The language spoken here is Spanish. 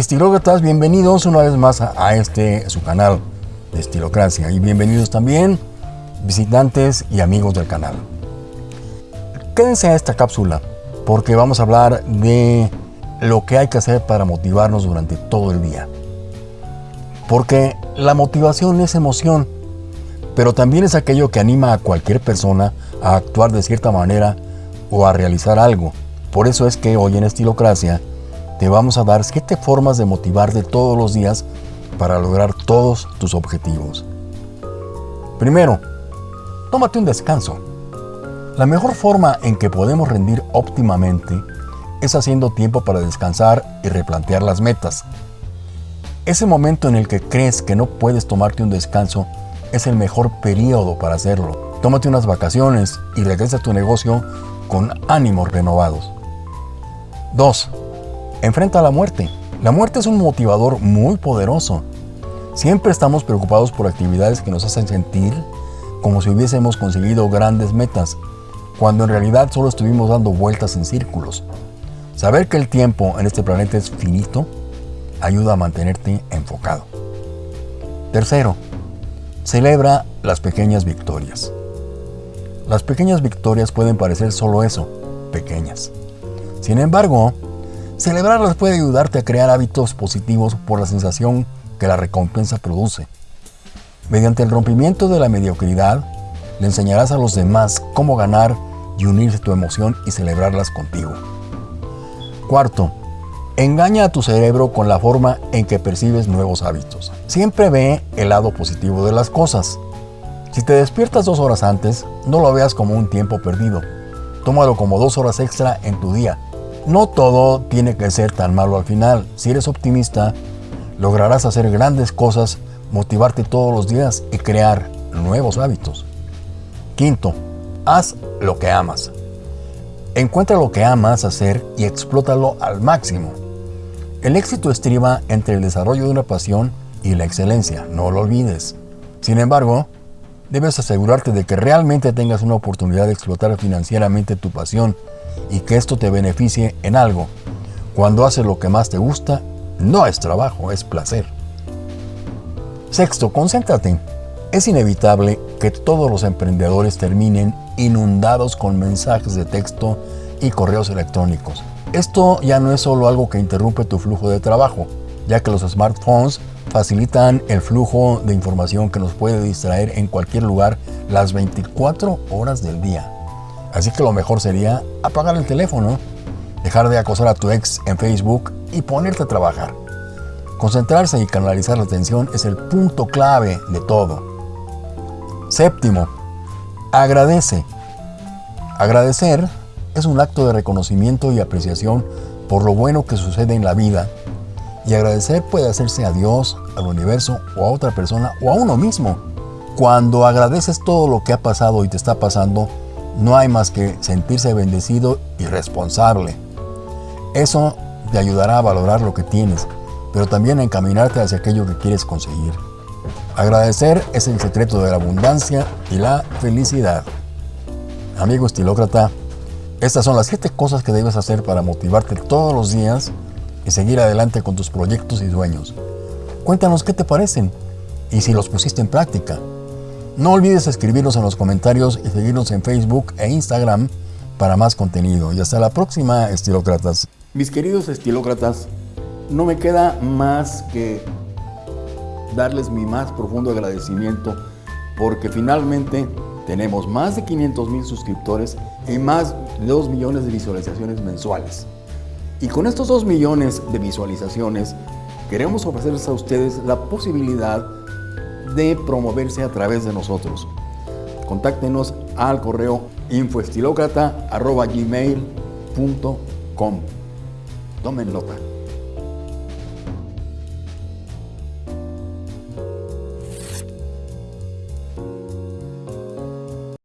Estilócratas, bienvenidos una vez más a, a este su canal de Estilocracia y bienvenidos también visitantes y amigos del canal. Quédense a esta cápsula porque vamos a hablar de lo que hay que hacer para motivarnos durante todo el día. Porque la motivación es emoción, pero también es aquello que anima a cualquier persona a actuar de cierta manera o a realizar algo. Por eso es que hoy en Estilocracia te vamos a dar 7 formas de motivarte todos los días para lograr todos tus objetivos. Primero, tómate un descanso. La mejor forma en que podemos rendir óptimamente es haciendo tiempo para descansar y replantear las metas. Ese momento en el que crees que no puedes tomarte un descanso es el mejor periodo para hacerlo. Tómate unas vacaciones y regresa a tu negocio con ánimos renovados. 2. Enfrenta la muerte. La muerte es un motivador muy poderoso. Siempre estamos preocupados por actividades que nos hacen sentir como si hubiésemos conseguido grandes metas, cuando en realidad solo estuvimos dando vueltas en círculos. Saber que el tiempo en este planeta es finito ayuda a mantenerte enfocado. Tercero, celebra las pequeñas victorias. Las pequeñas victorias pueden parecer solo eso, pequeñas. Sin embargo, celebrarlas puede ayudarte a crear hábitos positivos por la sensación que la recompensa produce. Mediante el rompimiento de la mediocridad, le enseñarás a los demás cómo ganar y unirse tu emoción y celebrarlas contigo. Cuarto, engaña a tu cerebro con la forma en que percibes nuevos hábitos. Siempre ve el lado positivo de las cosas. Si te despiertas dos horas antes, no lo veas como un tiempo perdido. Tómalo como dos horas extra en tu día. No todo tiene que ser tan malo al final. Si eres optimista, lograrás hacer grandes cosas, motivarte todos los días y crear nuevos hábitos. Quinto, haz lo que amas. Encuentra lo que amas hacer y explótalo al máximo. El éxito estriba entre el desarrollo de una pasión y la excelencia, no lo olvides. Sin embargo, debes asegurarte de que realmente tengas una oportunidad de explotar financieramente tu pasión y que esto te beneficie en algo. Cuando haces lo que más te gusta, no es trabajo, es placer. Sexto, concéntrate. Es inevitable que todos los emprendedores terminen inundados con mensajes de texto y correos electrónicos. Esto ya no es solo algo que interrumpe tu flujo de trabajo, ya que los smartphones facilitan el flujo de información que nos puede distraer en cualquier lugar las 24 horas del día. Así que lo mejor sería apagar el teléfono, dejar de acosar a tu ex en Facebook y ponerte a trabajar. Concentrarse y canalizar la atención es el punto clave de todo. Séptimo, agradece. Agradecer es un acto de reconocimiento y apreciación por lo bueno que sucede en la vida. Y agradecer puede hacerse a Dios, al universo o a otra persona o a uno mismo. Cuando agradeces todo lo que ha pasado y te está pasando, no hay más que sentirse bendecido y responsable. Eso te ayudará a valorar lo que tienes, pero también a encaminarte hacia aquello que quieres conseguir. Agradecer es el secreto de la abundancia y la felicidad. Amigo estilócrata, estas son las 7 cosas que debes hacer para motivarte todos los días y seguir adelante con tus proyectos y sueños. Cuéntanos qué te parecen y si los pusiste en práctica. No olvides escribirnos en los comentarios y seguirnos en Facebook e Instagram para más contenido. Y hasta la próxima, estilócratas. Mis queridos estilócratas, no me queda más que darles mi más profundo agradecimiento porque finalmente tenemos más de 500 mil suscriptores y más de 2 millones de visualizaciones mensuales. Y con estos 2 millones de visualizaciones queremos ofrecerles a ustedes la posibilidad de promoverse a través de nosotros. Contáctenos al correo infoestilocrata.gmail.com Tomen nota.